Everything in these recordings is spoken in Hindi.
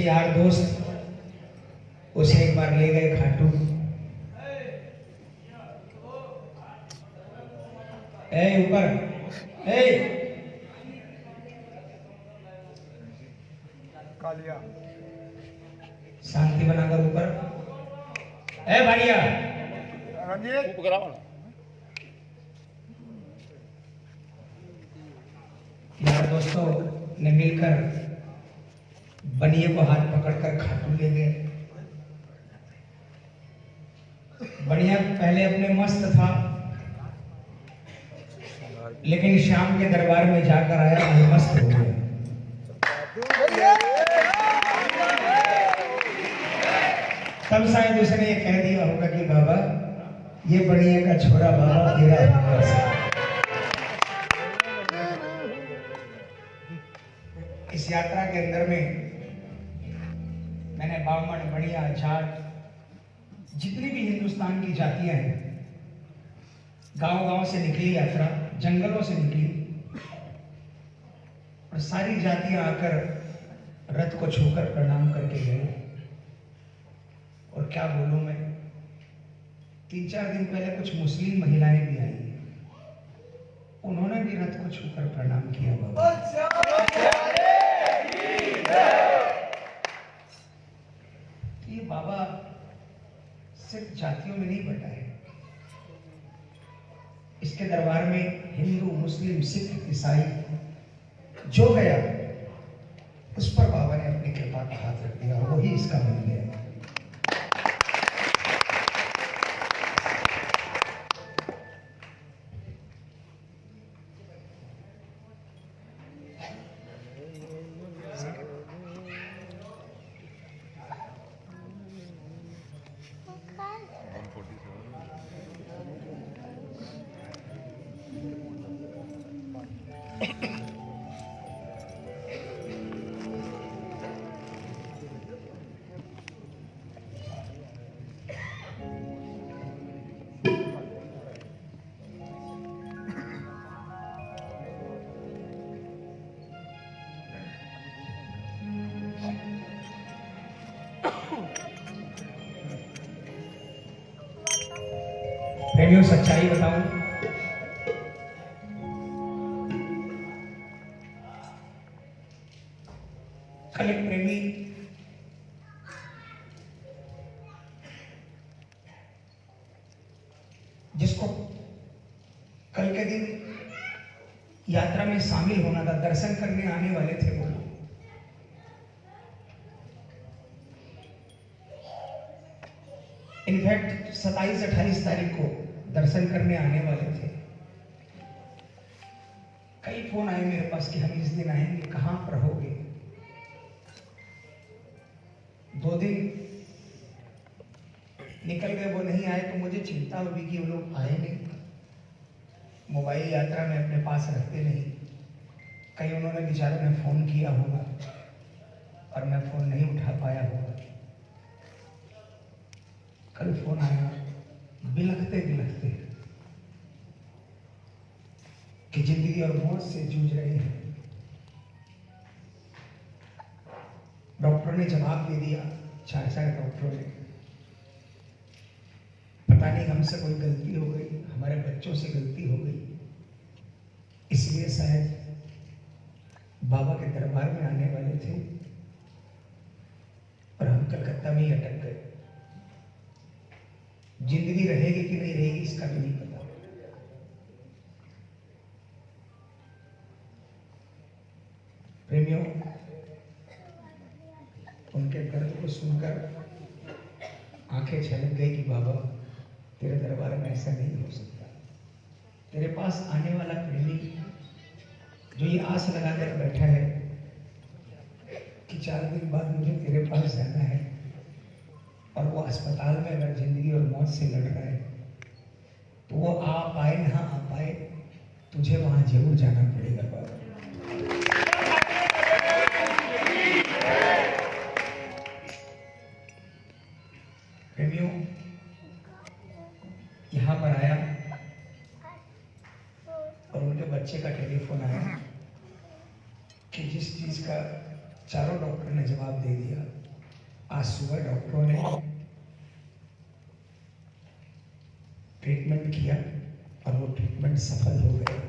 उसके यार दोस्त उसे एक बार ले गए खाटू। ए ऊपर। ए। शांति बनाकर ऊपर। ए भाड़िया यार दोस्तों ने मिलकर बनिए को हाथ पकड़कर खाटू ले गए। बढ़िया पहले अपने मस्त था, लेकिन शाम के दरबार में जाकर आया मस्त हो गया। तब शायद उसने ये कह दिया होगा कि बाबा, ये बढ़िया का छोरा बाबा तेरा इस यात्रा के अंदर में मैंने बामण बढ़िया जाट जितनी भी हिंदुस्तान की जातियाँ हैं गाँव गाँव से निकली यात्रा, जंगलों से निकली, और सारी जातियाँ आकर रथ को छूकर प्रणाम करके गए। और क्या बोलूँ मैं? तीन चार दिन पहले कुछ मुस्लिम महिलाएँ भी आई। उन्होंने भी रथ को छूकर प्रणाम किया। बाबा ये बाबा सिर्फ़ जातियों में नहीं बटा है। इसके दरबार में हिंदू, मुस्लिम, सिख, ईसाई जो गया, उस पर बाबा ने अपनी कृपा का हाथ रख दिया वही इसका मंदिर गया प्रेमियों सच्चाई बताऊँ। कल एक प्रेमी जिसको कल के दिन यात्रा में शामिल होना था, दर्शन करने आने वाले थे वो। इनफैक्ट सत्ताईस अट्ठाईस तारीख को दर्शन करने आने वाले थे। कई फ़ोन आए मेरे पास कि हम इस दिन आएँगे, कहाँ पर होगे? दो दिन निकल गए, वो नहीं आए तो मुझे चिंता हुई कि वो लोग आए नहीं। मोबाइल यात्रा में अपने पास रखते नहीं। कहीं उन्होंने बेचारों ने फ़ोन किया होगा और मैं फ़ोन नहीं उठा पाया होगा कल फ़ोन आया बिलखते बिलखते कि ज़िंदगी और मौत से जूझ रहे हैं। डॉक्टर ने जवाब दे दिया, चार डॉक्टरों ने। पता नहीं हमसे कोई गलती हो गई, हमारे बच्चों से गलती हो गई। इसलिए शायद बाबा के दरबार में आने वाले थे और हम कलकत्ता में ही अटक गए। ज़िंदगी रहेगी कि नहीं रहेगी, इसका भी नहीं पता। प्रेमियों, उनके दर्द को सुनकर आँखें छलक गई कि बाबा, तेरे दरबार में ऐसा नहीं हो सकता। तेरे पास आने वाला प्रेमी जो ये आस लगाकर बैठा है कि चार दिन बाद मुझे तेरे पास जाना है और वो अस्पताल में अगर ज़िंदगी और मौत से लड़ रहा है तो वो आ पाए ना आ पाए तुझे वहाँ ज़रूर जाना पड़ेगा, बाबा। आज सुबह डॉक्टरों ने ट्रीटमेंट किया और वो ट्रीटमेंट सफल हो गया।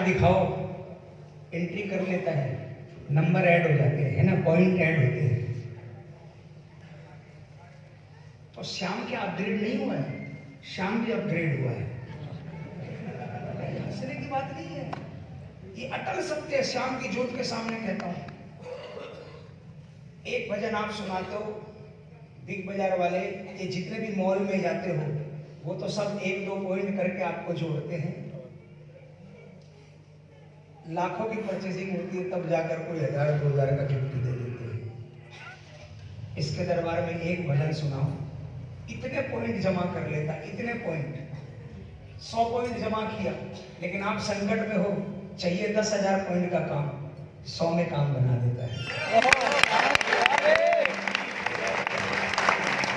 कार्ड दिखाओ। एंट्री कर लेता है। नंबर ऐड हो जाते हैं, है ना? पॉइंट ऐड होते हैं। तो श्याम क्या अपग्रेड नहीं हुआ है। श्याम भी अपग्रेड हुआ है। हंसने की बात नहीं है। ये अटल सत्य श्याम की ज्योत के सामने कहता हूँ। एक भजन आप सुनाते हो, बिग बाज़ार वाले, ये जितने भी मॉल में जाते हो, वो तो सब एक दो पॉइंट करके आपको जोड़ते हैं। लाखों की परचेसिंग होती है, तब जाकर कोई हज़ार दो हज़ार का गिफ्ट दे देते हैं। इसके दरबार में एक भजन सुनाओ इतने पॉइंट जमा कर लेता, इतने पॉइंट सौ पॉइंट जमा किया, लेकिन आप संकट में हो, चाहिए दस हज़ार पॉइंट का काम। सौ में काम बना देता है।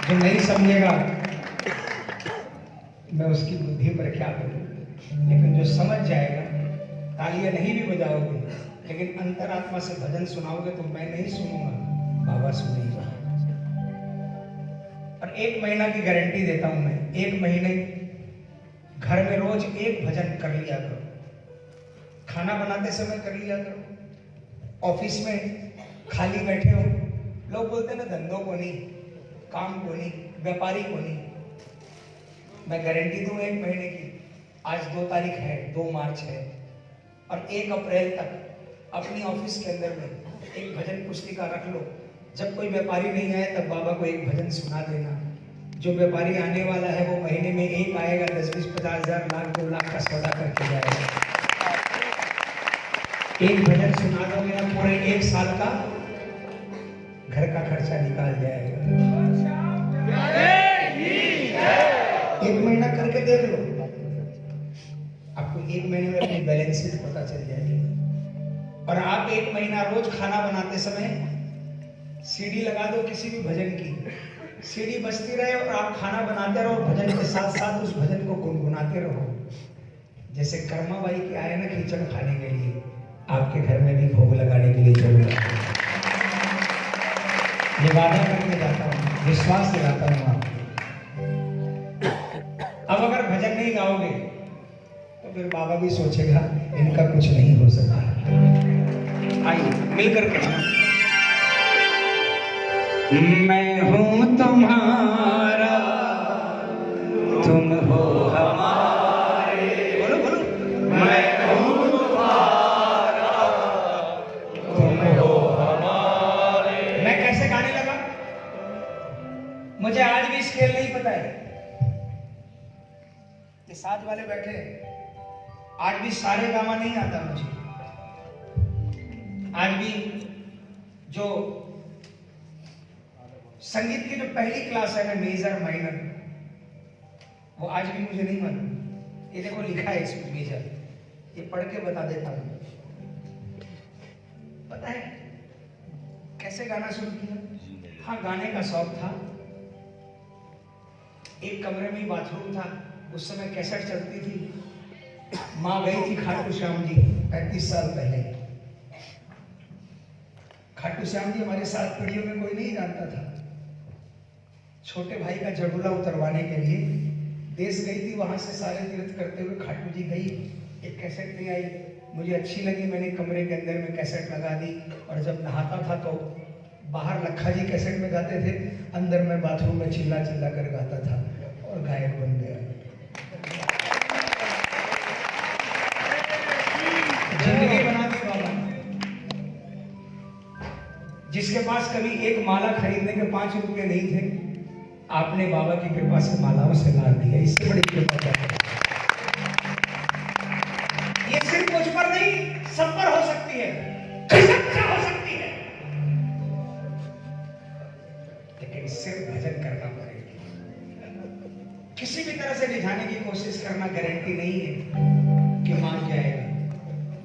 जो नहीं समझेगा, मैं उसकी बुद्धि पर क्या करूँ? लेकिन जो समझ जाएगा तालियाँ नहीं भी बजाओगे, लेकिन अंतरात्मा से भजन सुनाओगे तो मैं नहीं सुनूँगा। बाबा सुनेगा और एक महीना की गारंटी देता हूँ मैं, एक महीने घर में रोज एक भजन कर लिया करो। खाना बनाते समय कर लिया करो। ऑफ़िस में खाली बैठे हो, लोग बोलते ना, धंधों को नहीं, काम को नहीं, व्यापारी को नहीं। मैं गारंटी दूँ एक महीने की, आज दो तारीख है, दो मार्च है और एक अप्रैल तक अपनी ऑफ़िस के अंदर में एक भजन पुस्तिका रख लो। जब कोई व्यापारी नहीं आए तब बाबा को एक भजन सुना देना। जो व्यापारी आने वाला है वो महीने में एक आएगा दस बीस पचास हज़ार लाख दो लाख का सौदा करके जाएगा। एक भजन सुना दो मेरा पूरे एक साल का। घर का खर्चा निकाल जाएगा। एक महीना करके देख लो। एक महीने में अपनी बैलेंस शीट पता चल जाएगी। और आप एक महीना रोज खाना बनाते समय सीडी लगा दो किसी भी भजन की। सीडी बजती रहे और आप खाना बनाते रहो, भजन के साथ साथ उस भजन को गुनगुनाते रहो। जैसे कर्मा बाई के आए ना खिचड़ खाने के लिए, आपके घर में भी भोग लगाने के लिए ज़रूर। ये वादा करके जाता हूँ, विश्वास दिलाता हूँ आप अब अगर भजन नहीं गाओगे फिर बाबा भी सोचेगा इनका कुछ नहीं हो सकता। आइए मिलकर के मैं हूँ तुम्हारा तुम हो हमारे। बोलो बोलो। मैं हूँ तुम्हारा तुम हो हमारे। मैं कैसे गाने लगा? मुझे आज भी स्केल नहीं पता है। ये साथ वाले बैठे हैं। आज भी सारे गामा नहीं आता मुझे। आज भी जो संगीत की जो पहली क्लास है ना मेजर माइनर वो आज भी मुझे नहीं मालूम। ये देखो, लिखा है इसमें मेजर ये पढ़ के बता देता हूँ। पता है, कैसे गाना शुरू किया हाँ गाने का शौक था। एक कमरे में बाथरूम था। उस समय कैसेट चलती थी। माँ गई थी खाटू श्याम जी पैंतीस साल पहले। खाटू श्याम जी हमारे साथ पीढ़ियों में कोई नहीं जानता था। छोटे भाई का जड़ूला उतरवाने के लिए देश गई थी, वहाँ से सारे तीर्थ करते हुए खाटू जी गई। एक कैसेट नहीं आई। मुझे अच्छी लगी, मैंने कमरे के अंदर में कैसेट लगा दी और जब नहाता था तो बाहर लखा जी कैसेट में गाते थे, अंदर में बाथरूम में चिल्ला चिल्ला कर गाता था और गायक बन जिसके पास कभी एक माला खरीदने के पाँच रुपए नहीं थे, आपने बाबा की कृपा से मालाओं से लाद दिया इससे बड़ी कृपा क्या है? ये सिर्फ़ मुझ पर नहीं, सब पर हो सकती है। हो सकती है। लेकिन सिर्फ़ भजन करना पड़ेगा। किसी भी तरह से रिझाने की कोशिश करना गारंटी नहीं है कि मान जाएगा।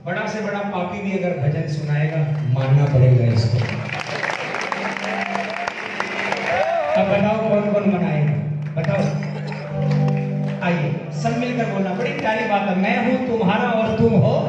बड़ा से बड़ा पापी भी अगर भजन सुनाएगा, मानना पड़ेगा इसको। बताओ कौन कौन मनाएगा? बताओ। आइए, सब मिलकर बोलना, बड़ी प्यारी बात है। मैं हूँ तुम्हारा और तुम हो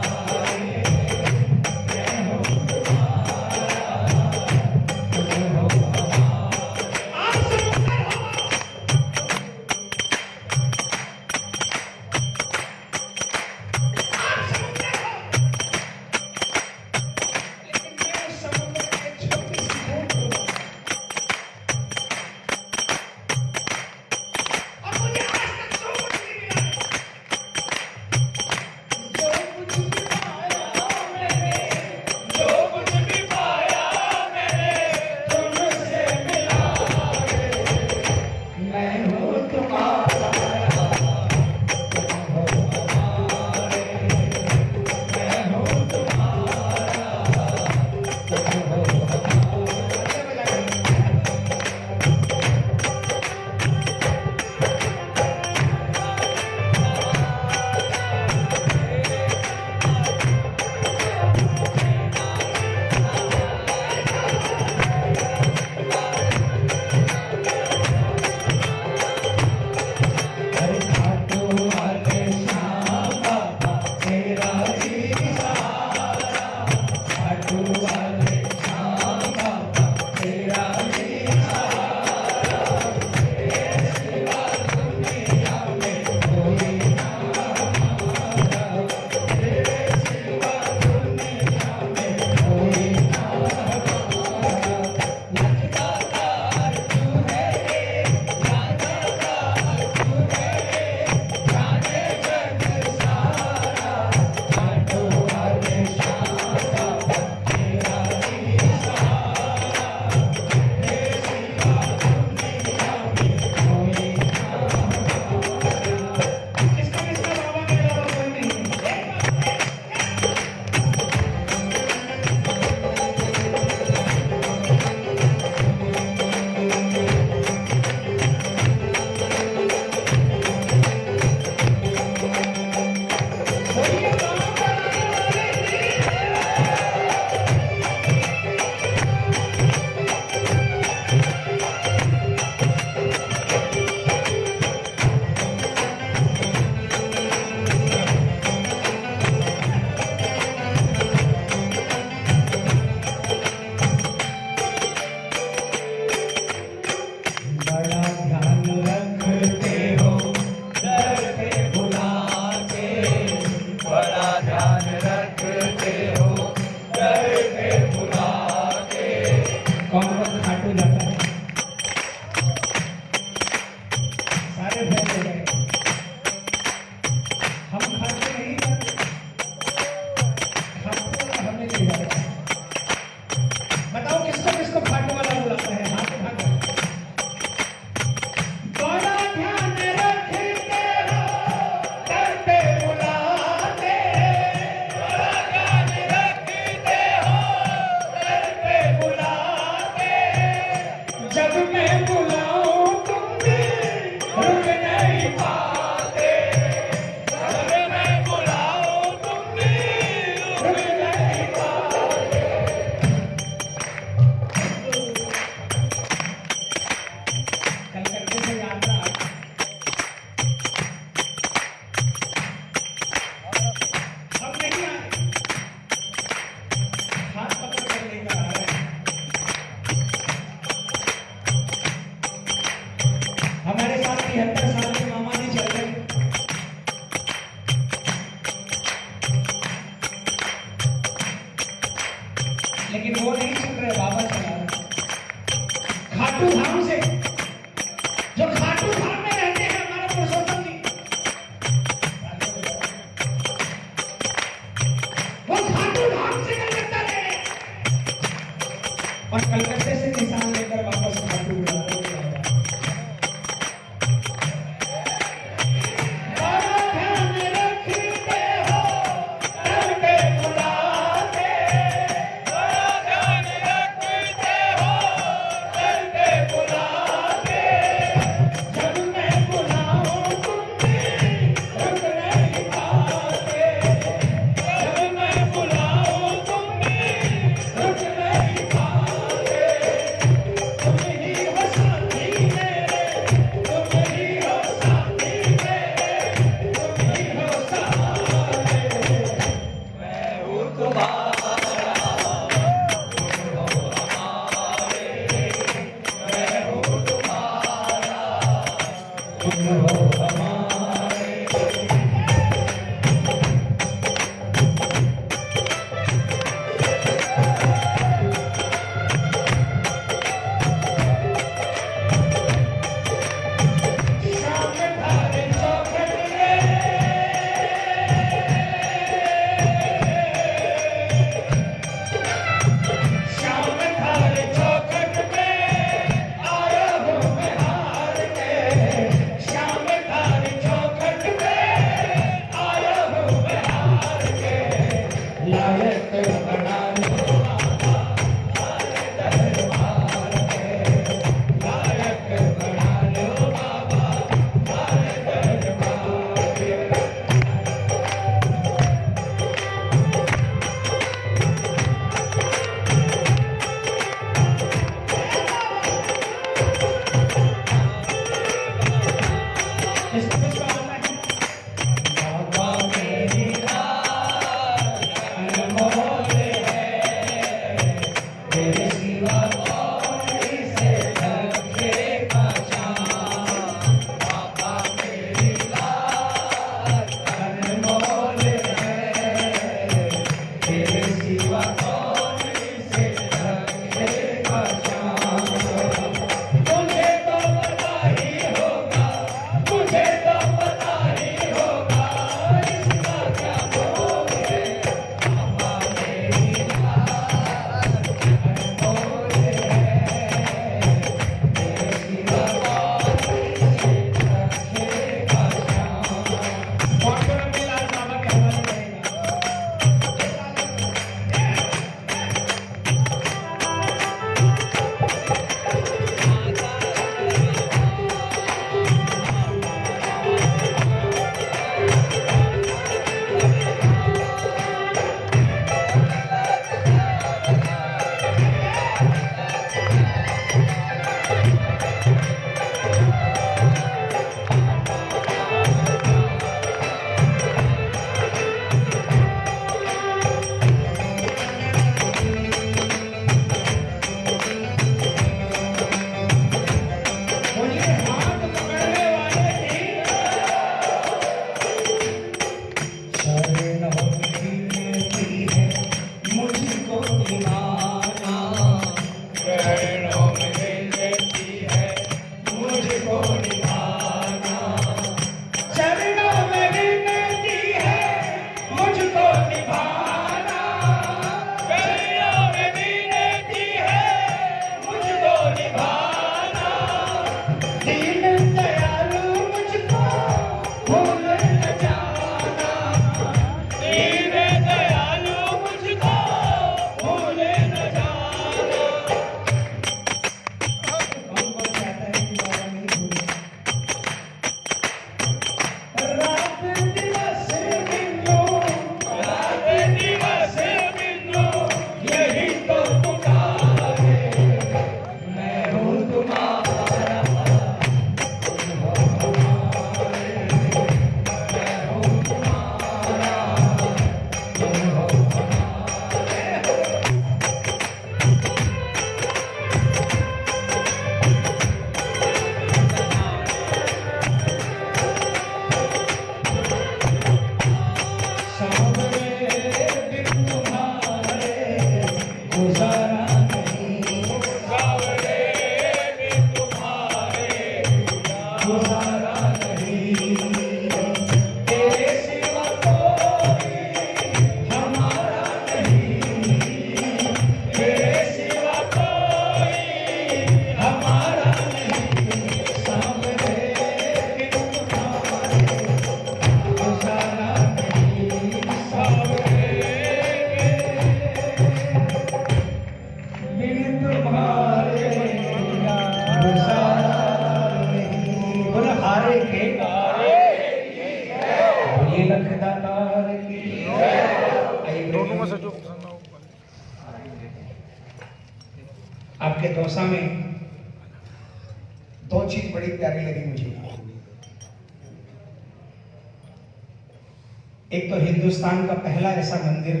एक तो हिंदुस्तान का पहला ऐसा मंदिर,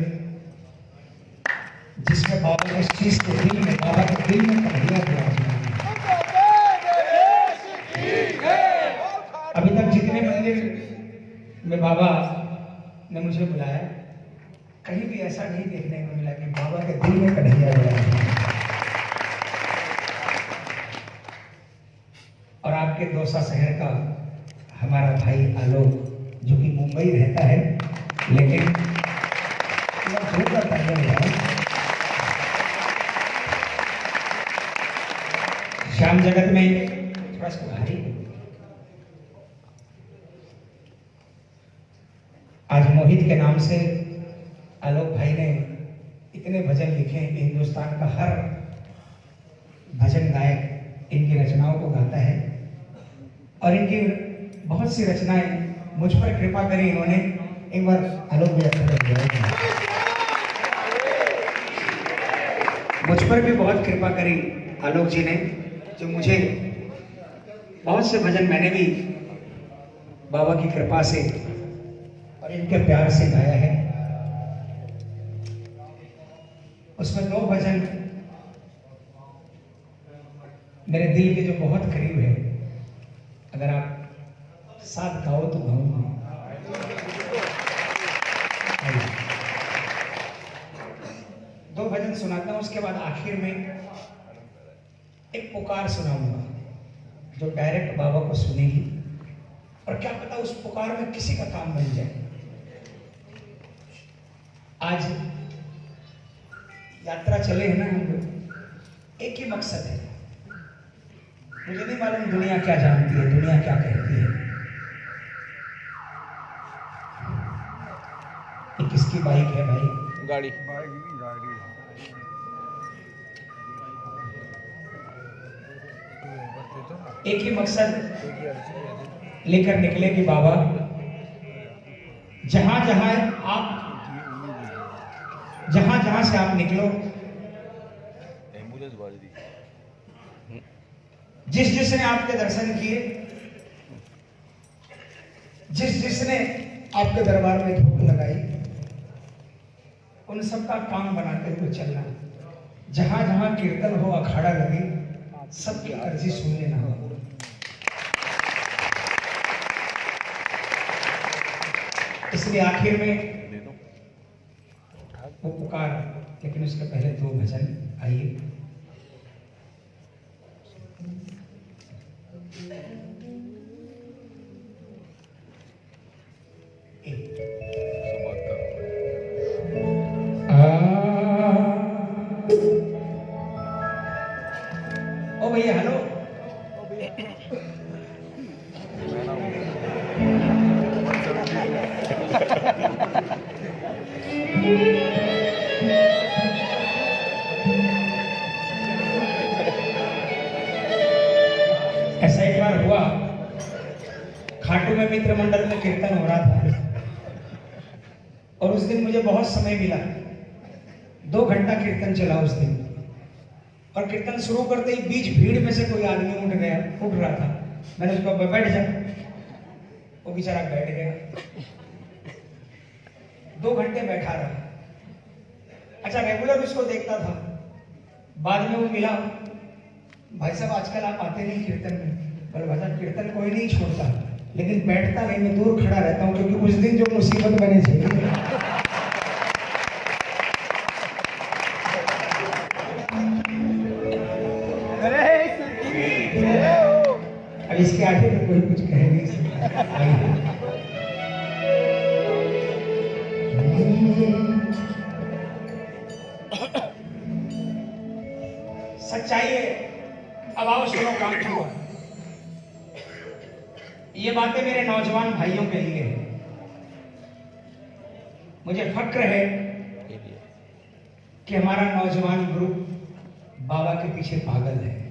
जिसमें बाबा के शीश के दिल में, बाबा के दिल में कन्हैया है अभी तक जितने मंदिर में बाबा ने मुझे बुलाया, कहीं भी ऐसा नहीं देखने को मिला कि बाबा के दिल में कन्हैया विराजमान और आपके दौसा शहर का हमारा भाई आलोक, जो कि मुंबई रहता है लेकिन श्याम जगत में थोड़ा आज मोहित के नाम से आलोक भाई ने इतने भजन लिखे हैं कि हिंदुस्तान का हर भजन गायक इनकी रचनाओं को गाता है। और इनकी बहुत सी रचनाएँ मुझ पर कृपा करी इन्होंने। एक बार आलोक भैया मुझ पर भी बहुत कृपा करी आलोक जी ने, जो मुझे बहुत से भजन मैंने भी बाबा की कृपा से और इनके प्यार से गाया है। उसमें दो भजन मेरे दिल के जो बहुत करीब है, अगर आप साथ गाओ तो गाऊँगा दो भजन सुनाता हूँ उसके बाद आखिर में एक पुकार सुनाऊँगा जो डायरेक्ट बाबा को सुनेगी। और क्या पता उस पुकार में किसी का काम बन जाए। आज यात्रा चले हैं ना हम लोग एक ही मकसद है। मुझे नहीं मालूम दुनिया क्या जानती है दुनिया क्या कहती है। ये किसकी बाइक है भाई? गाड़ी। एक ही मकसद, लेकर निकले कि बाबा। जहाँ जहाँ आप, जहाँ जहाँ से आप निकलो, जिस जिसने आपके दर्शन किए, जिस जिसने आपके दरबार में धूप लगाई, उन सबका काम बनाते हुए चलना। जहाँ जहाँ कीर्तन हो, अखाड़ा लगे सबकी अर्जी सुन लेना इसलिए आखिर में वो पुकार, लेकिन उसके पहले दो भजन आइए। दो घंटा कीर्तन चला उस दिन। और कीर्तन शुरू करते ही बीच भीड़ में से कोई आदमी उठ गया, उठ रहा था। मैंने उसको बैठ जा। वो बेचारा बैठ गया। दो घंटे बैठा रहा। अच्छा रेगुलर उसको देखता था। बाद में वो मिला। भाई साहब, आजकल आप आते नहीं कीर्तन में। बोले, भाई साहब, कीर्तन कोई नहीं छोड़ता। लेकिन बैठता नहीं, मैं दूर खड़ा रहता हूँ, क्योंकि उस दिन जो मुसीबत बने चाहिए इसके आगे तो कोई कुछ कह नहीं सकता। सच्चाई अब आओ सुनो काम हुआ ये बातें मेरे नौजवान भाइयों के लिए है। मुझे फक्र है कि हमारा नौजवान ग्रुप बाबा के पीछे पागल है।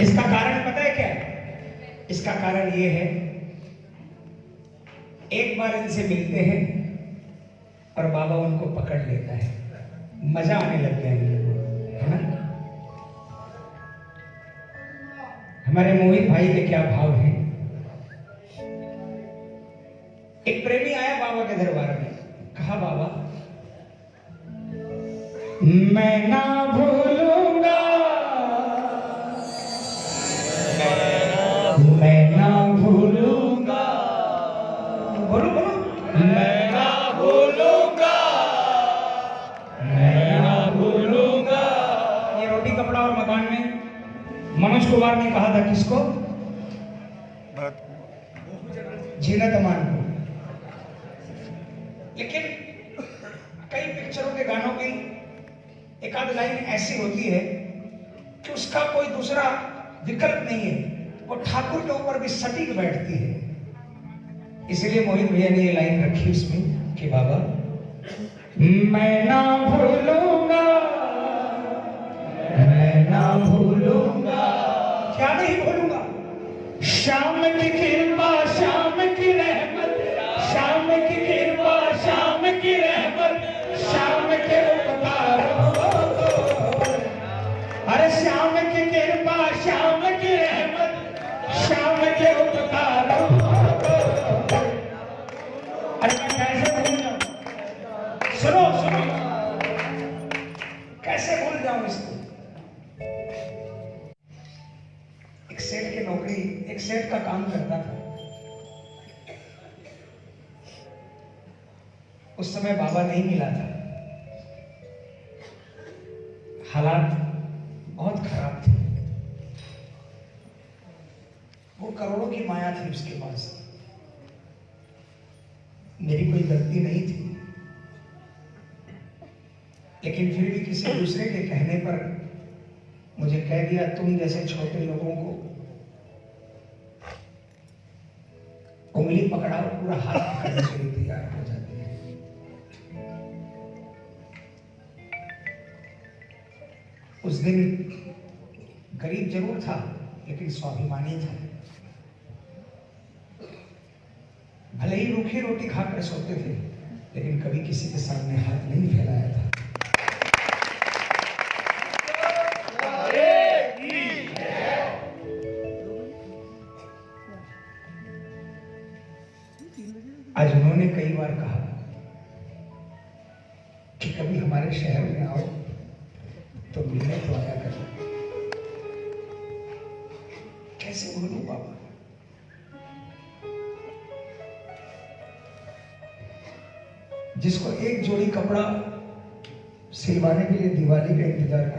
इसका कारण पता है क्या? इसका कारण ये है, एक बार इनसे मिलते हैं और बाबा उनको पकड़ लेता है। मज़ा आने लग गया है ना? हमारे मोहित भाई के क्या भाव है? एक प्रेमी आया बाबा के दरबार में, कहा, बाबा, मैं ना भूलूँगा कुमार ने कहा था किसको? जीनत अमान को। लेकिन कई पिक्चरों के गानों की एक आध लाइन ऐसी होती है कि उसका कोई दूसरा विकल्प नहीं है वो ठाकुर के ऊपर भी सटीक बैठती है। इसलिए मोहित भैया ने ये लाइन रखी उसमें कि बाबा मैं ना भूलूँगा मैं ना भूलूँगा क्या नहीं बोलूँगा? शाम की कृपा का काम करता था। उस समय बाबा नहीं मिला था। हालात बहुत खराब थे। वो करोड़ों की माया थी उसके पास। मेरी कोई गलती नहीं थी। लेकिन फिर भी किसी दूसरे के कहने पर मुझे कह दिया, तुम जैसे छोटे लोगों को उंगली पकड़ाओ पूरा हाथ पकड़ने के लिए तैयार हो जाती है। उस दिन गरीब ज़रूर था, लेकिन स्वाभिमानी था। भले ही रूखी रोटी खाकर सोते थे, लेकिन कभी किसी के सामने हाथ नहीं फैलाया था।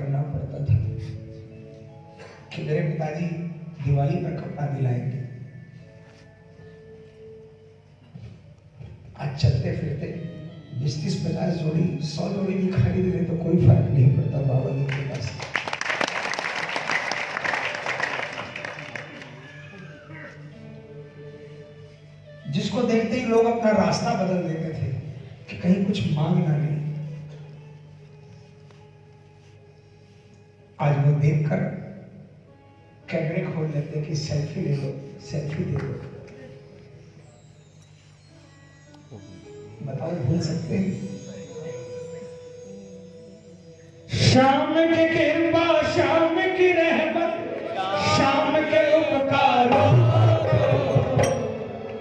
करना पड़ता था। कि मेरे पिताजी दिवाली पर कपड़ा दिलाएँगे। आज चलते फिरते बीस तीस पचास जोड़ी, सौ जोड़ी भी खरीद ले तो कोई फ़र्क नहीं पड़ता बाबा जी के पास। जिसको देखते ही लोग अपना रास्ता बदल देते थे कि कहीं कुछ मांग ना ले। आज वो देखकर कैमरे खोल लेते कि सेल्फी ले लो सेल्फी दे दो। बताओ भूल सकते हैं? शाम की कृपा शाम की रहमत शाम के उपकारों।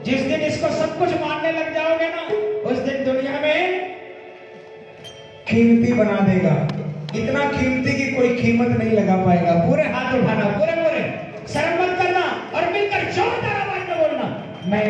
जिस दिन इसको सब कुछ मानने लग जाओगे ना उस दिन दुनिया में कीमती बना देगा। कीमत नहीं लगा पाएगा। पूरे हाथ उठाना पूरे पूरे शर्म मत करना और मिलकर जोरदार आवाज़ में बोलना, मैं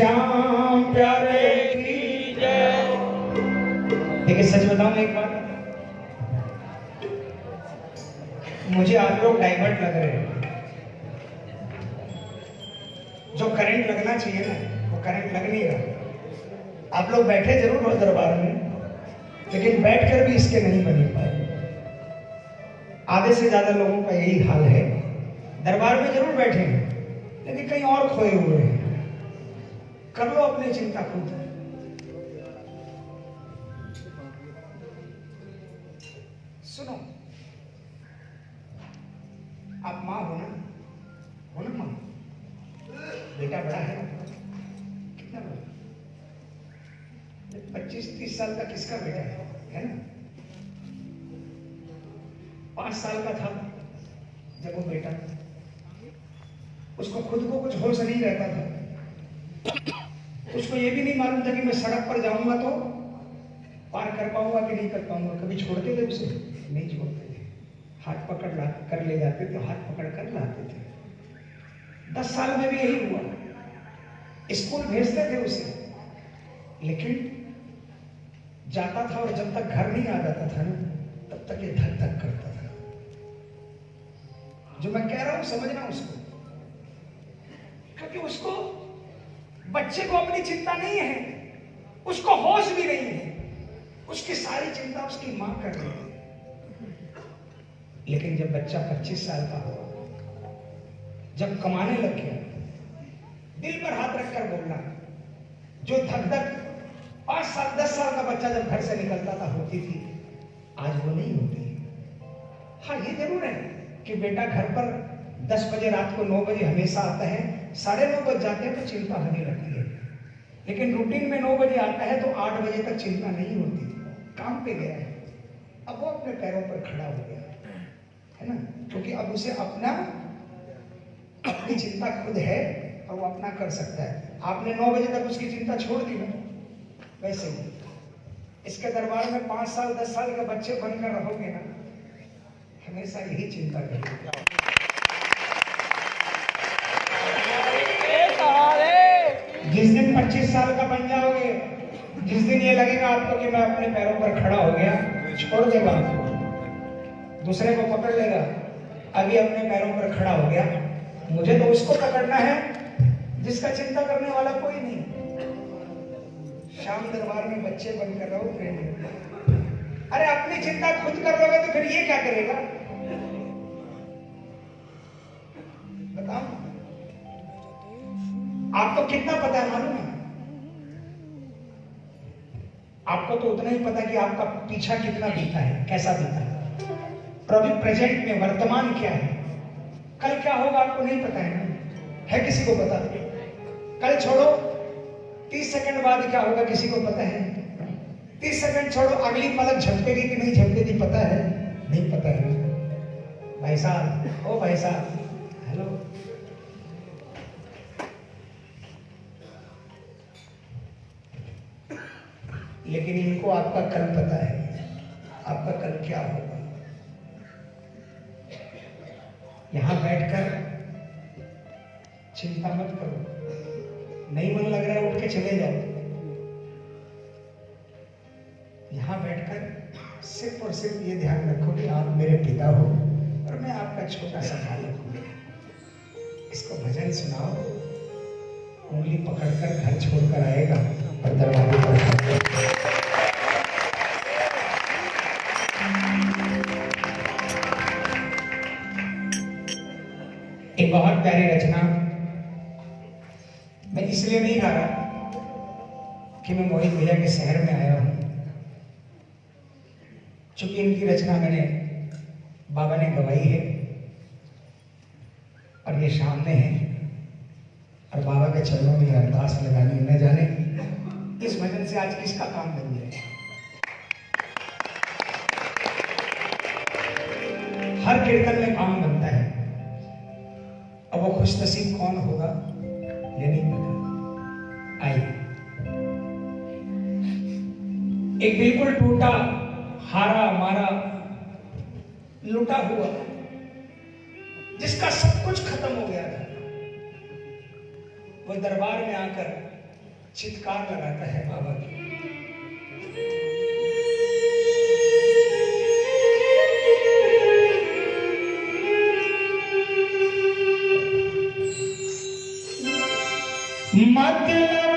श्याम प्यारे की जय। देखिए, सच बताऊँ एक बार मुझे आप लोग डाइवर्ट लग रहे हैं। जो करंट लगना चाहिए ना, वो करंट लग नहीं रहा। आप लोग बैठे ज़रूर हो दरबार में, लेकिन बैठकर भी इसके नहीं बने पाए। आधे से ज़्यादा लोगों का यही हाल है। दरबार में ज़रूर बैठे हैं, लेकिन कहीं और खोए हुए हैं। अपनी चिंता खुद पकड़ ला, कर ले जाते थे हाथ पकड़ कर लाते थे। दस साल में भी यही हुआ। स्कूल भेजते थे उसे। लेकिन जाता था और जब तक घर नहीं आ जाता था ना, तब तक ये धक धक करता था। जो मैं कह रहा हूँ, समझना उसको। क्योंकि उसको बच्चे को अपनी चिंता नहीं है, उसको होश भी नहीं है। उसकी सारी चिंता उसकी माँ कर रही है। लेकिन जब बच्चा 25 साल का हुआ, जब कमाने लग गया, दिल पर हाथ रखकर बोलना, जो धक धक पाँच साल, दस साल का बच्चा जब घर से निकलता था, होती थी, आज वो नहीं होती। हाँ ये ज़रूर है कि बेटा घर पर दस बजे रात को नौ बजे हमेशा आता है, साढ़े नौ बज जाते हैं तो चिंता होने लगती है। लेकिन रूटीन में नौ बजे आता है तो आठ बजे तक चिंता नहीं होती। काम पे गया है। अब वो अपने पैरों पर खड़ा हो गया। है ना? क्योंकि अब उसे अपना अपनी चिंता खुद है और वो अपना कर सकता है। आपने नौ बजे तक उसकी चिंता छोड़ दी ना? वैसे ही। इसके दरबार में पाँच साल, दस साल के बच्चे बनकर रहोगे ना, हमेशा यही चिंता करेंगे जिस दिन 25 साल का बन जाओगे, जिस दिन ये लगेगा आपको कि मैं अपने पैरों पर खड़ा हो गया, छोड़ देगा आपको दूसरे को पकड़ लेगा। अभी अपने पैरों पर खड़ा हो गया। मुझे तो उसको पकड़ना है, जिसका चिंता करने वाला कोई नहीं। शाम दरबार में बच्चे बनकर रहो अरे, अपनी चिंता खुद कर लोगे तो फिर ये क्या करेगा? बताओ। आपको कितना पता है, मालूम है? आपको तो उतना ही पता कि आपका पीछा कितना बीता है, कैसा बीता है। पर अभी प्रेजेंट में वर्तमान क्या है? कल क्या होगा आपको नहीं पता है ना? है किसी को पता? कल छोड़ो, तीस सेकंड बाद क्या होगा किसी को पता है? तीस सेकंड छोड़ो, अगली पलक झपकेगी कि नहीं झपकेगी पता है? नहीं पता है। भाई साहब, ओ भाई साहब हेलो लेकिन इनको आपका कल पता है। आपका कल क्या होगा? यहाँ बैठकर चिंता मत करो। नहीं मन लग रहा है उठ के चले जाओ। यहाँ बैठकर सिर्फ़ और सिर्फ़ ये ध्यान रखो कि आप मेरे पिता हो और मैं आपका छोटा सा बालक हूँ। इसको भजन सुनाओ। उंगली पकड़कर घर छोड़कर आएगा और दरवाजे पर बहुत प्यारी रचना। मैं इसलिए नहीं गा रहा कि मैं मोहित भैया के शहर में आया हूँ। चूँकि इनकी रचना मैंने बाबा ने गवाई है और ये सामने है और बाबा के चरणों में अरदास लगानी न जाने इस भजन से आज किसका काम बन जाए हर कीर्तन में काम नसीब कौन होगा? ये नहीं पता। आइए। एक बिल्कुल टूटा हारा मारा लुटा हुआ जिसका सब कुछ खत्म हो गया था, वो दरबार में आकर चित्कार लगाता है बाबा की aquela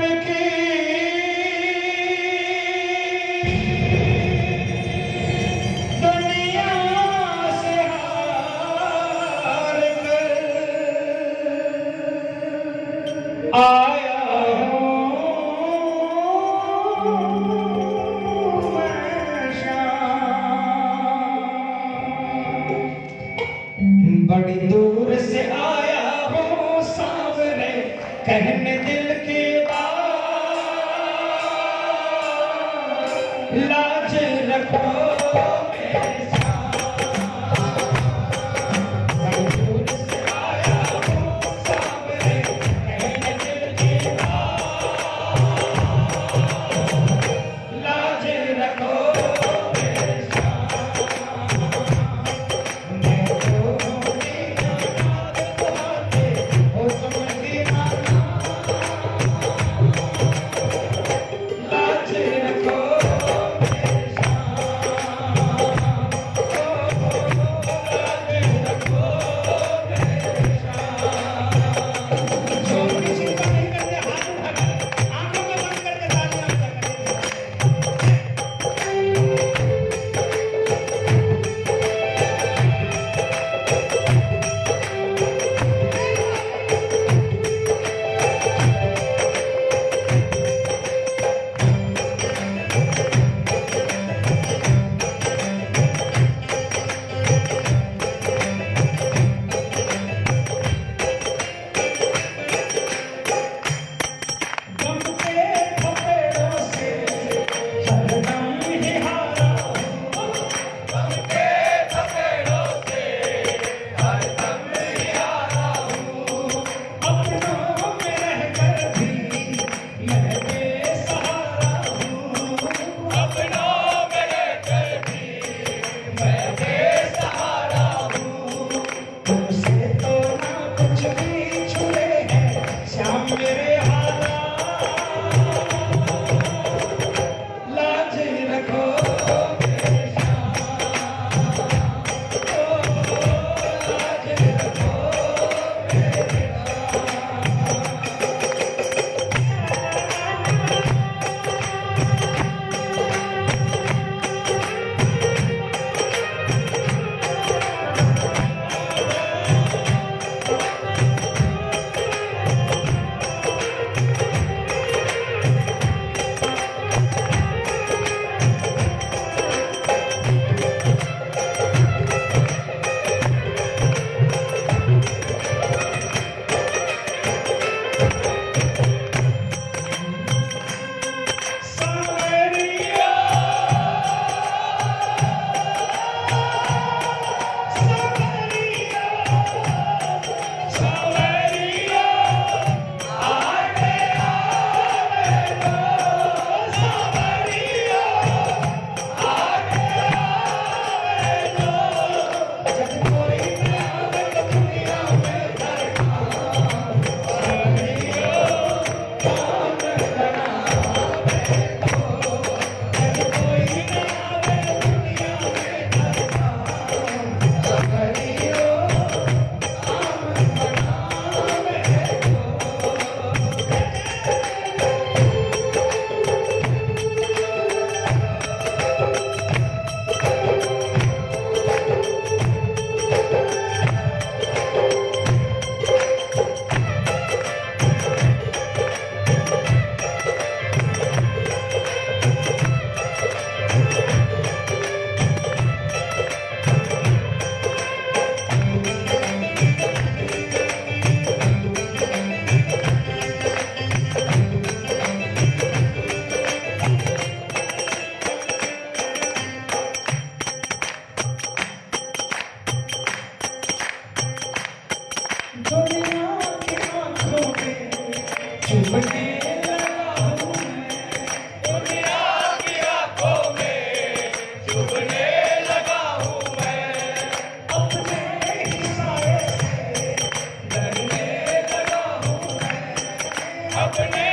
अपने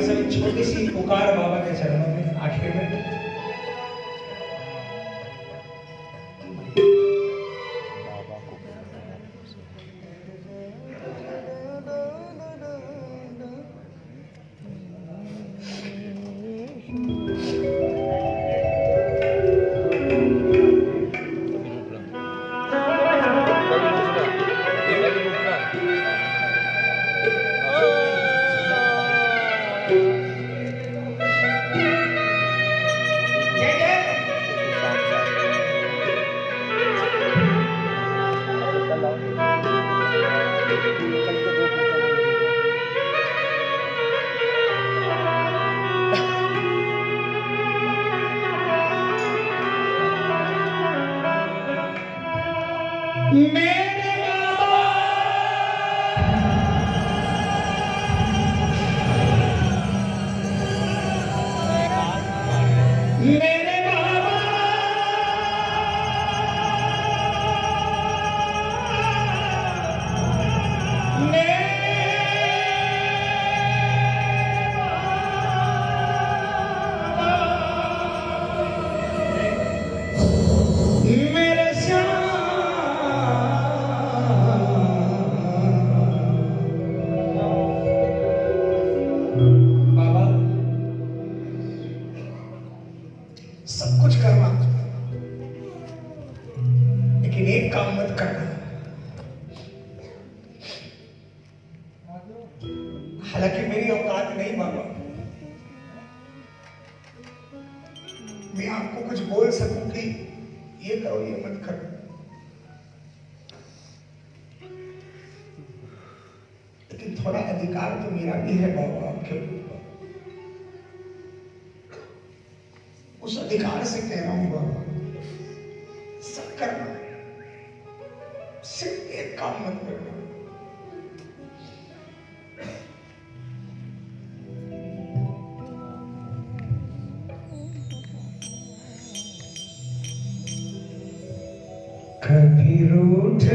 बस एक छोटी सी पुकार बाबा के चरणों में आखिर में।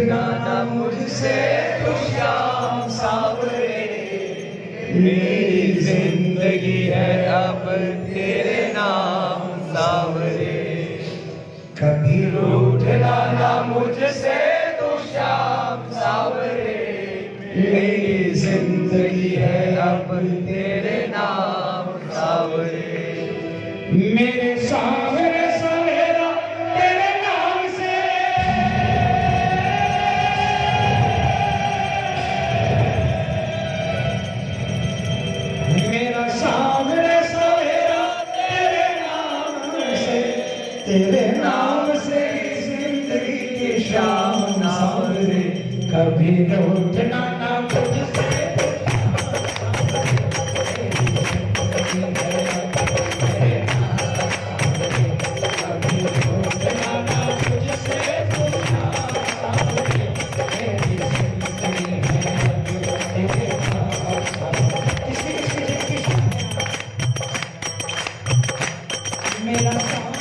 God. मेरा सावरे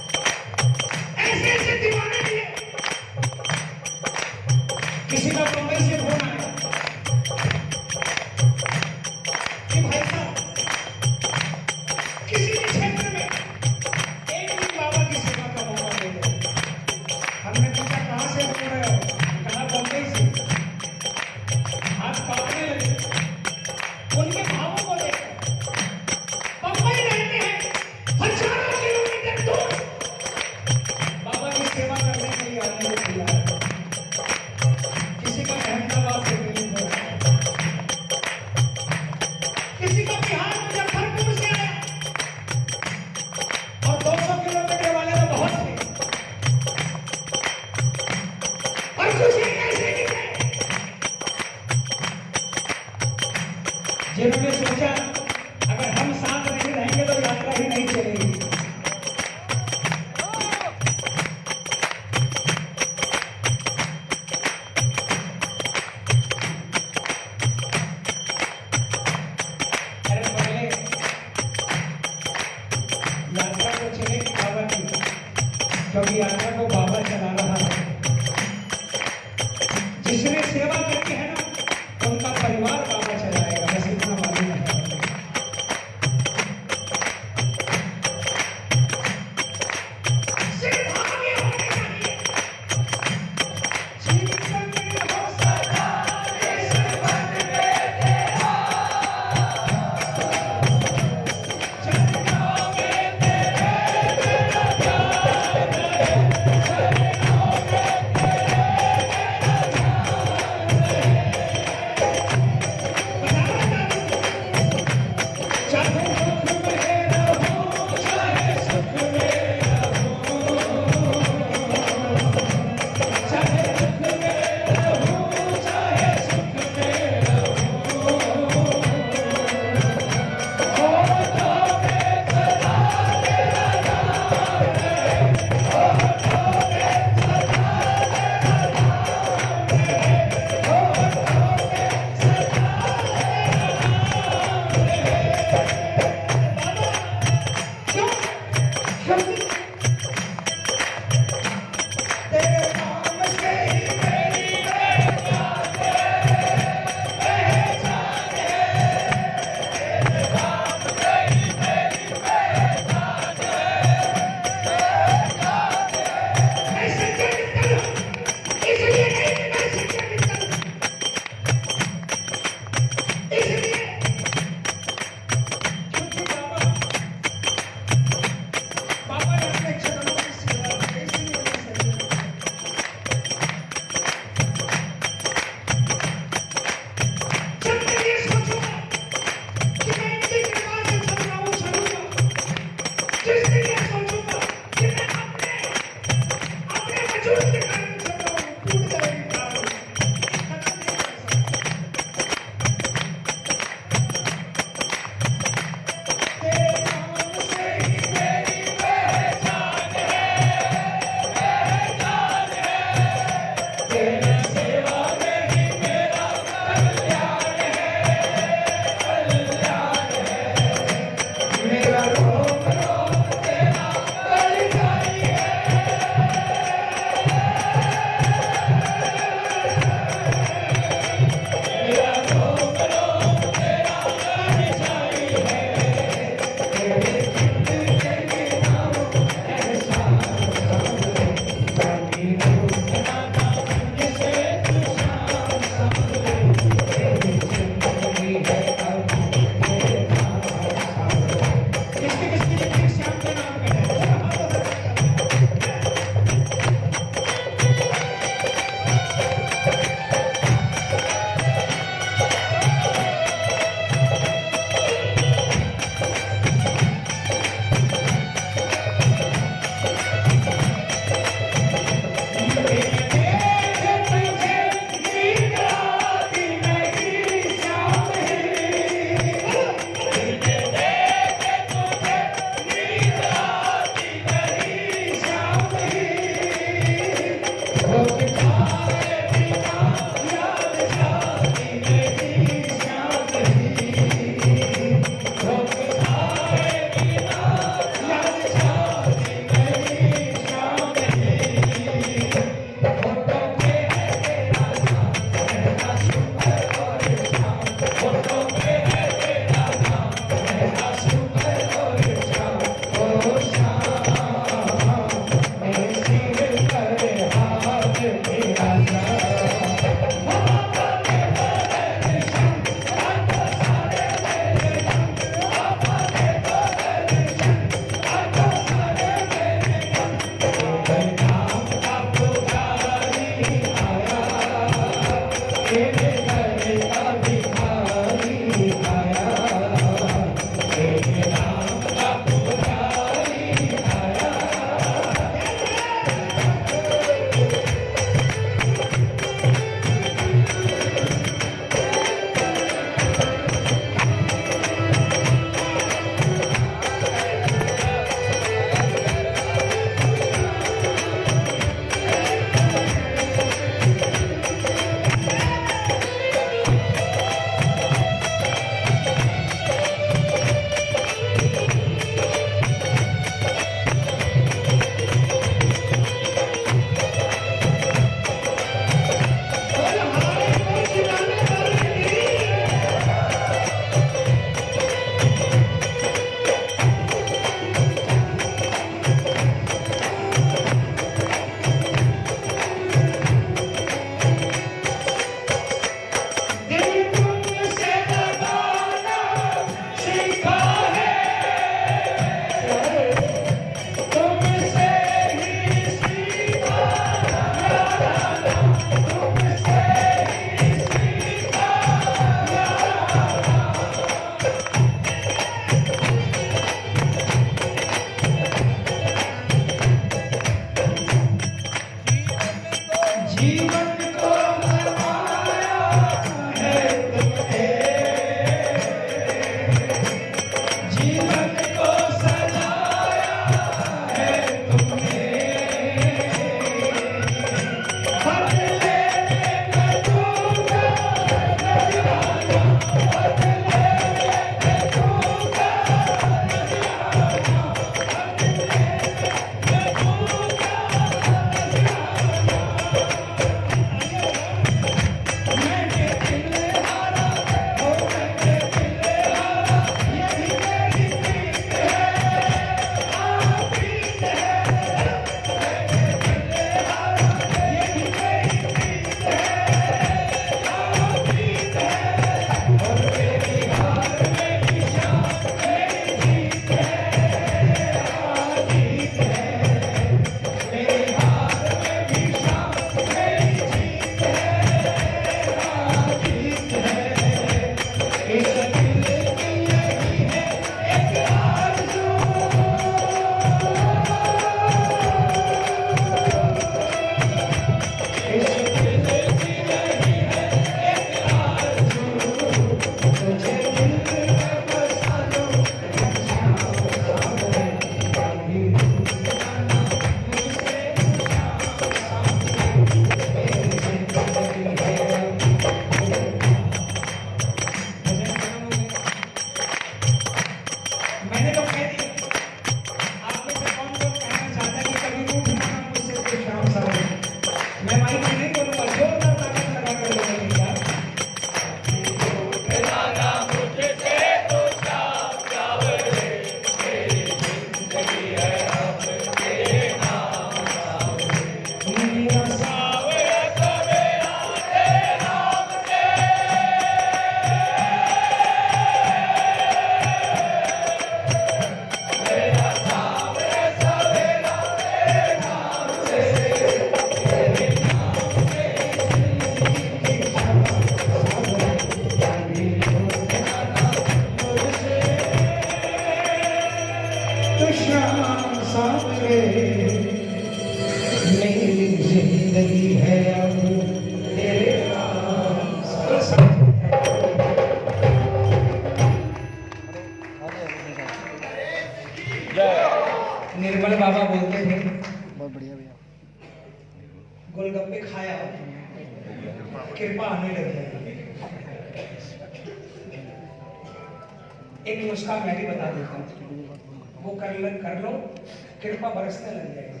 कृपा बरसने लग जाएगी।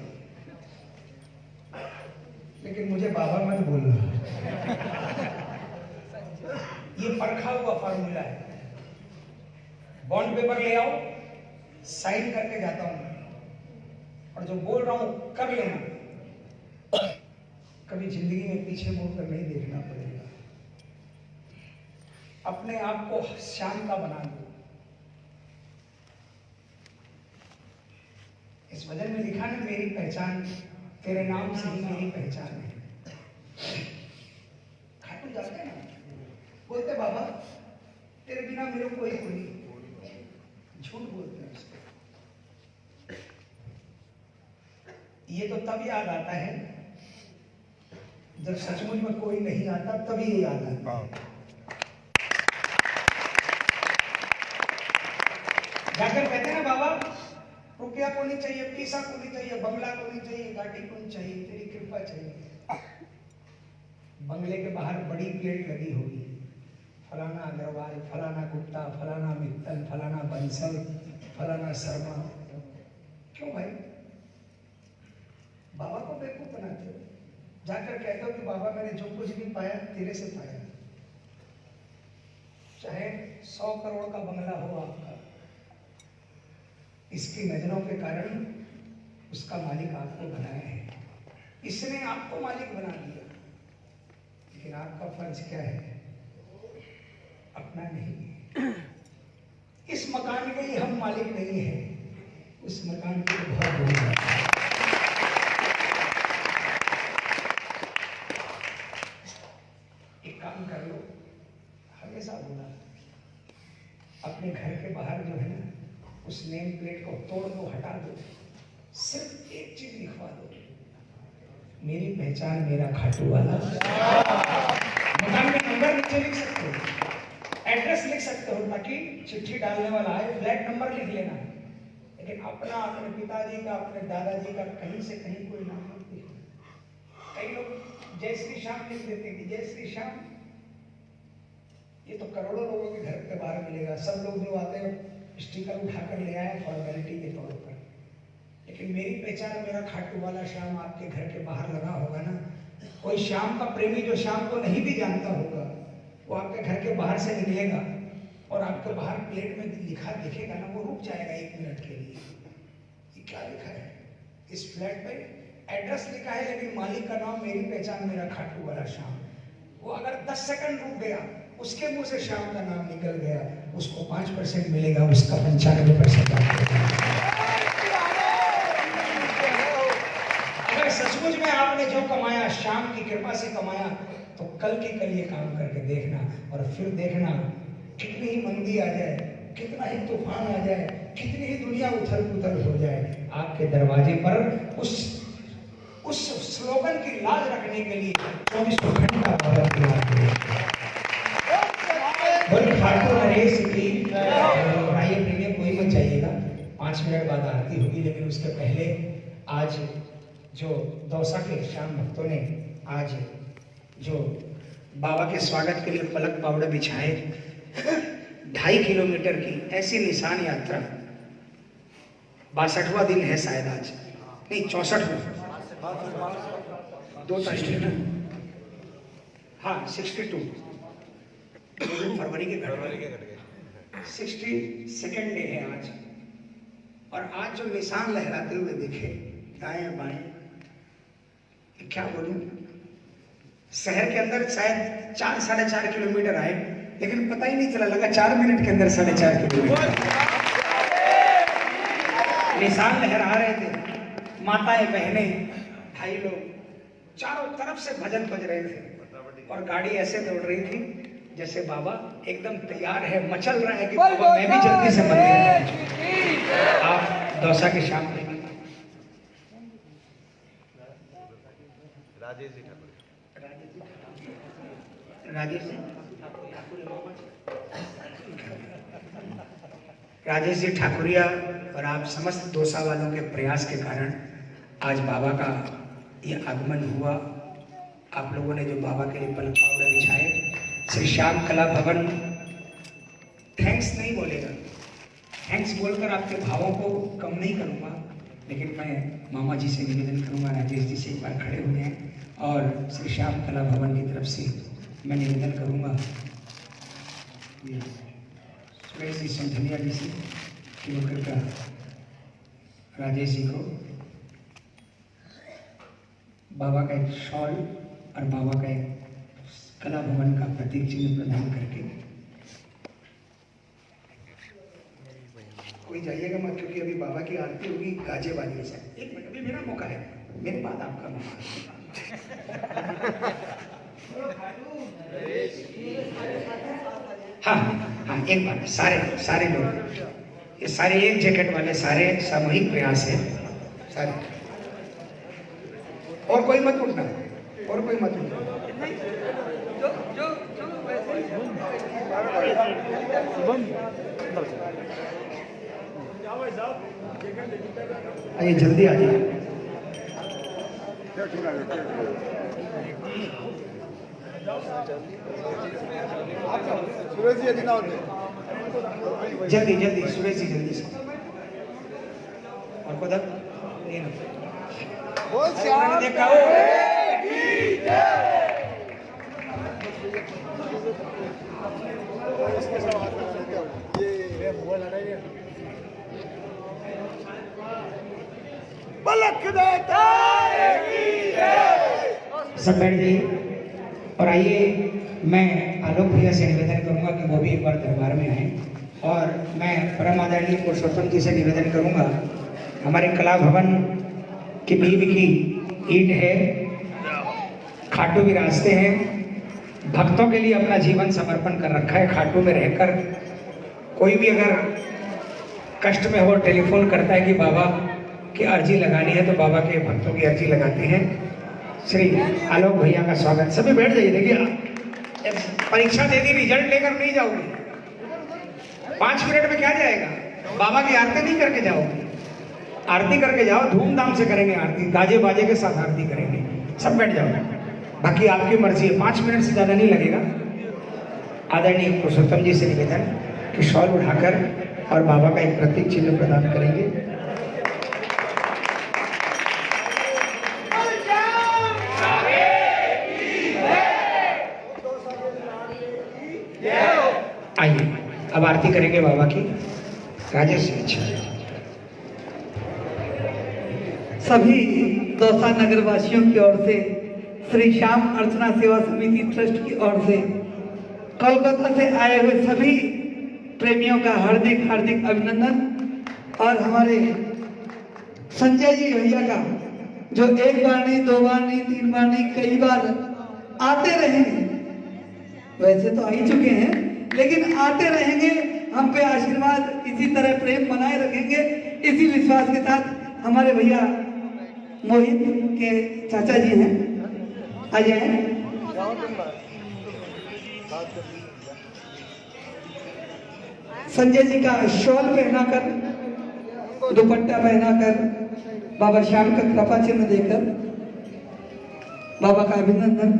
लेकिन मुझे बाबा मत बोलना। ये परखा हुआ फॉर्मूला है। बॉन्ड पेपर ले आओ साइन करके जाता हूँ और जो बोल रहा हूँ, कर लेना। कभी ज़िंदगी में पीछे मुड़कर नहीं देखना पड़ेगा। अपने आप को शाम का बना दो। इस वज़न में लिखा ना, मेरी पहचान, तेरे नाम से ही मेरी पहचान है। खाटू जाते हैं? ना बोलते, बाबा, तेरे बिना मेरे कोई कोई झूठ बोलते हैं उसको। ये तो तब याद आता है, जब सचमुच में कोई नहीं आता, तभी याद आता है जाकर कहते हैं ना बाबा रुपया को नहीं चाहिए, पैसा को नहीं चाहिए, बंगला को नहीं चाहिए, गाड़ी को नहीं चाहिए, तेरी कृपा चाहिए। बंगले के बाहर बड़ी प्लेट लगी होगी। फलाना अग्रवाल, फलाना गुप्ता, फलाना मित्तल, फलाना बंसल, फलाना शर्मा। क्यों भाई? बाबा को बेवकूफ़ बनाते हो। जाकर कहते हो कि बाबा, मैंने जो कुछ भी पाया, तेरे से पाया। चाहे सौ करोड़ का बंगला हो आपका। इसकी नज़रों के कारण उसका मालिक आपको बनाया है। इसने आपको मालिक बना दिया। लेकिन आपका फ़र्ज़ क्या है? अपना नहीं। इस मकान के ही हम मालिक नहीं है। उस मकान के बहुत बड़ी बात है एक काम कर लो हमेशा बोला अपने घर के बाहर जो है ना उस नेम प्लेट को तोड़ दो हटा दो सिर्फ़ एक चीज़ लिखवा दो मेरी पहचान मेरा खाटू वाला। मकान में नंबर नीचे लिख सकते हो। एड्रेस लिख सकते हो ताकि चिट्ठी डालने वाला आए फ्लैट नंबर लिख लेना। लेकिन अपना, अपने पिताजी का, अपने दादाजी का कहीं से कहीं कोई नाम मत कई लोग जय श्री श्याम लिख देते हैं कि जय श्री श्याम, ये तो करोड़ों लोगों के घर के बाहर मिलेगा। सब लोग जो आते हैं स्टिकर उठा कर ले आए फॉर्मेलिटी के तौर पर। लेकिन मेरी पहचान मेरा खाटू वाला श्याम आपके घर के बाहर लगा होगा ना, कोई श्याम का प्रेमी जो श्याम को नहीं भी जानता होगा, वो आपके घर के बाहर से निकलेगा और आपके बाहर प्लेट में लिखा दिखेगा ना, वो रुक जाएगा एक मिनट के लिए। ये क्या लिखा है? इस फ्लैट पे एड्रेस लिखा है, लेकिन मालिक का नाम मेरी पहचान मेरा खाटू वाला श्याम। वो अगर 10 सेकंड रुक गया उसके मुँह से श्याम का नाम निकल गया, उसको पाँच परसेंट मिलेगा, उसका पंचानवे परसेंट अगर सचमुच में आपने जो कमाया शाम की कृपा से कमाया तो कल के कल ये काम करके देखना और फिर देखना कितनी ही मंदी आ जाए, कितना ही तूफ़ान आ जाए, कितनी ही दुनिया उथल पुथल हो जाए, आपके दरवाजे पर उस उस स्लोगन की लाज रखने के लिए चौबीसों घंटा बोल ठाकुर नरेश की और आइए प्रेमी कोई मत जाइएगा। पाँच मिनट बाद आरती होगी, लेकिन उसके पहले आज जो दौसा के श्याम भक्तों ने आज जो बाबा के स्वागत के लिए पलक पावड़े बिछाए, ढाई किलोमीटर की ऐसी निशान यात्रा। बासठवा दिन है शायद आज। नहीं, चौसठ दो है हाँ सिक्सटी टू फरवरी के घटना सिक्सटी सेकेंड डे है आज। और आज जो निशान लहराते हुए देखे दाएँ बाएँ क्या बोलूँ? शहर के अंदर शायद चार साढ़े चार किलोमीटर आए लेकिन पता ही नहीं चला लगा चार मिनट के अंदर साढ़े चार किलोमीटर। निशान लहरा रहे थे माताएँ बहने भाई लोग चारों तरफ़ से भजन बज रहे थे। और गाड़ी ऐसे दौड़ रही थी जैसे बाबा एकदम तैयार है मचल रहा है कि बाबा मैं भी जल्दी से मंदिर में आप दौसा के शाम में राजेश जी ठाकुर। राजेश राजेश जी? ठाकुरिया और आप समस्त दोसा वालों के प्रयास के कारण आज बाबा का ये आगमन हुआ। आप लोगों ने जो बाबा के लिए पल पावड़े बिछाए श्री श्याम कला भवन। थैंक्स नहीं बोलेगा। थैंक्स बोलकर आपके भावों को कम नहीं करूँगा, लेकिन मैं मामा जी से निवेदन करूँगा, राजेश जी से एक बार खड़े हुए हैं और श्री श्याम कला भवन की तरफ़ से मैं निवेदन करूँगा। सुरेश जी संधनिया जी से, कि वो कृपया राजेश जी को बाबा का एक शॉल और बाबा का एक कला भवन का प्रतीक चिन्ह प्रदान करके। कोई जाइएगा मत, क्योंकि अभी बाबा की आरती होगी गाजे वाली सर एक मिनट, अभी मेरा मौका है। मेरे बाद आपका मौका हाँ। हाँ एक बार सारे सारे लोग। ये सारे एक जैकेट वाले, सारे सामूहिक प्रयास है। सारे। और कोई मत उठना। और कोई मत उठना। आइए जल्दी आ जाइए। जल्दी जल्दी सुरेश जी जल्दी से। और को तक ये ना बोल अरे श्याम मैंने देखा जाइए और आइए, मैं आलोक भैया से निवेदन करूँगा कि वो भी एक बार दरबार में आए। और मैं परम आदरणीय पुरुषोत्तम जी से निवेदन करूँगा, हमारे कला भवन की भीम की ईट है, खाटू भी रास्ते हैं भक्तों के लिए अपना जीवन समर्पण कर रखा है, खाटू में रहकर। कोई भी अगर कष्ट में हो, टेलीफोन करता है कि बाबा की अर्जी लगानी है तो बाबा के भक्तों की अर्जी लगाते हैं। श्री आलोक भैया का स्वागत। सभी बैठ जाइए, देखिए परीक्षा दे दी रिज़ल्ट लेकर नहीं जाओगे। पाँच मिनट में क्या जाएगा? बाबा की आरती नहीं करके जाओगे। आरती करके जाओ, धूमधाम से करेंगे आरती, गाजे बाजे के साथ आरती करेंगे। सब बैठ जाओ। बाकी आपकी मर्ज़ी है। पाँच मिनट से ज़्यादा नहीं लगेगा। आदरणीय पुरुषोत्तम जी से निवेदन कि शॉल उठाकर और बाबा का एक प्रतीक चिन्ह प्रदान करेंगे। आइए, अब आरती करेंगे बाबा की। राजेश अच्छा। सभी दौसा नगर वासियों की ओर से श्री श्याम अर्चना सेवा समिति ट्रस्ट की ओर से कोलकाता से आए हुए सभी प्रेमियों का हार्दिक हार्दिक अभिनंदन। और हमारे संजय जी भैया का, जो एक बार नहीं, दो बार नहीं, तीन बार नहीं, कई बार आते रहेंगे। वैसे तो आ ही चुके हैं, लेकिन आते रहेंगे, हम पे आशीर्वाद, इसी तरह प्रेम बनाए रखेंगे। इसी विश्वास के साथ हमारे भैया मोहित के चाचा जी हैं। आ जाए। संजय जी का शॉल पहनाकर, दुपट्टा पहनाकर, बाबा श्याम का कृपा चिन्ह देकर, बाबा का अभिनंदन,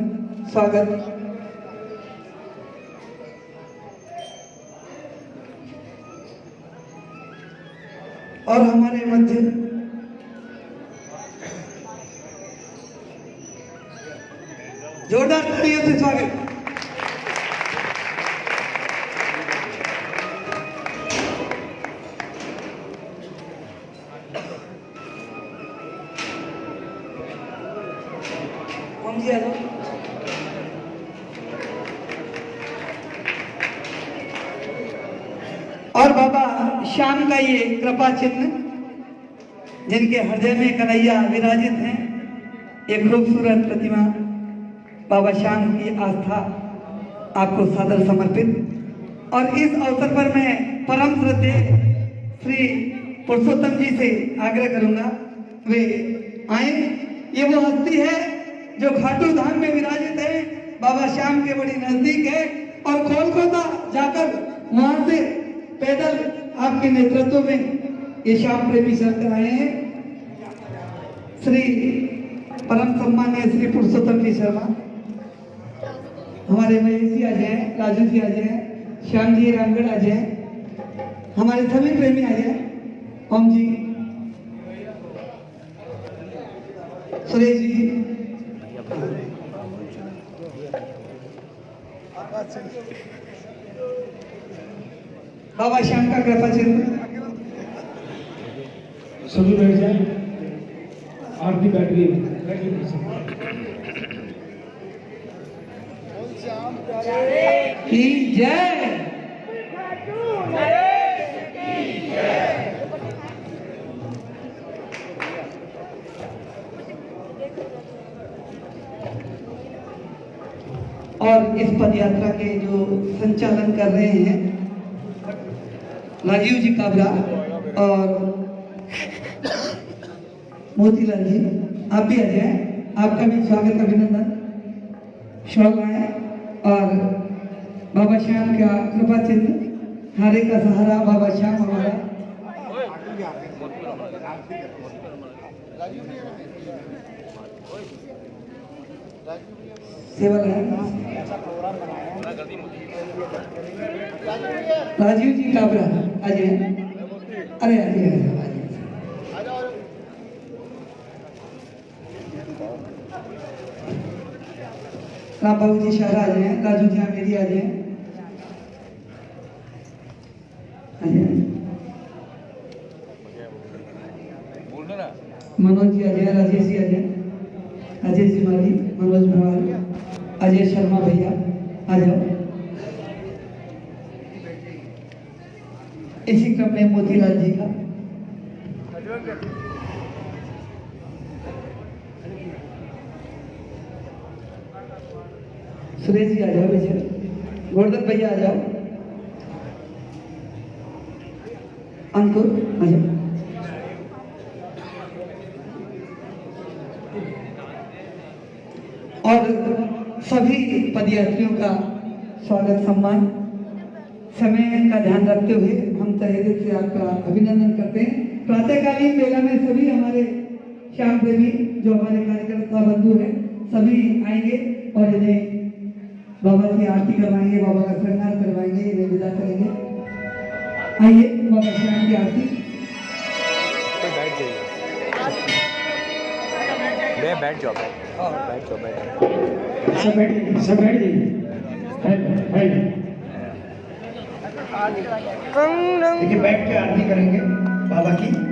स्वागत। और हमारे मध्य जोरदार तालियों से स्वागत। और बाबा श्याम का ये कृपा चिन्ह, जिनके हृदय में कन्हैया विराजित हैं एक खूबसूरत प्रतिमा बाबा श्याम की आस्था आपको सादर समर्पित। और इस अवसर पर मैं परम श्रद्धे श्री पुरुषोत्तम जी से आग्रह करूँगा, वे आए। ये वो हस्ती है जो खाटू धाम में विराजित है, बाबा श्याम के बड़ी नज़दीक है। और कोलकाता जाकर वहाँ से पैदल आपके नेतृत्व में ये श्याम प्रेमी सर आए हैं। श्री परम सम्मान्य श्री पुरुषोत्तम जी शर्मा। हमारे महेश आ जाए, राजू जी आ जाए, श्याम जी, रामगढ़ आ जाए, हमारे सभी प्रेमी आ जाए। ओम जी। सुरेश जी। बाबा श्याम का कृपा चिन्ह सभी बैठ जाए। आरती बैठ गई पीछे। की जय। और इस पद यात्रा के जो संचालन कर रहे हैं, राजीव जी काबरा और मोतीलाल जी, आप भी आ जाए। आपका भी स्वागत, अभिनंदन। शौक है और बाबा श्याम का कृपा चिन्ह, हरे का सहारा बाबा श्याम हमारा। राजीव जी काबरा अजय अरे अजय राम बाबू जी शहर आ जाए राजू जी मेरी आ जाए आ जाए बोलना ना मनोज जी आ जाए, राजेश जी आ जाए। अजय जी माली, मनोज भरवाल, अजय शर्मा भैया, आ जाओ। इसी क्रम में मोतीलाल जी का सुरेश जी आ जाओ भैया गोवर्धन भैया आ जाओ। अंकुर, आ जाओ। और सभी पदयात्रियों का स्वागत, सम्मान। समय का ध्यान रखते हुए हम तहे दिल से आपका अभिनंदन करते हैं। प्रातःकालीन बेला में सभी हमारे श्याम प्रेमी जो हमारे कार्यकर्ता बंधु हैं, सभी आएँगे और इन्हें बाबा की आरती करवाएँगे बाबा का श्रृंगार करवाएँगे इन्हें विदा करेंगे। आइए बाबा श्याम की आरती। कोई बैठ जाइए मैं बैठ जाओ बैठ बैठ जाओ बैठ सब बैठ जाइए। सब बैठ। जाइए है है देखिए बैठ के आरती करेंगे बाबा की।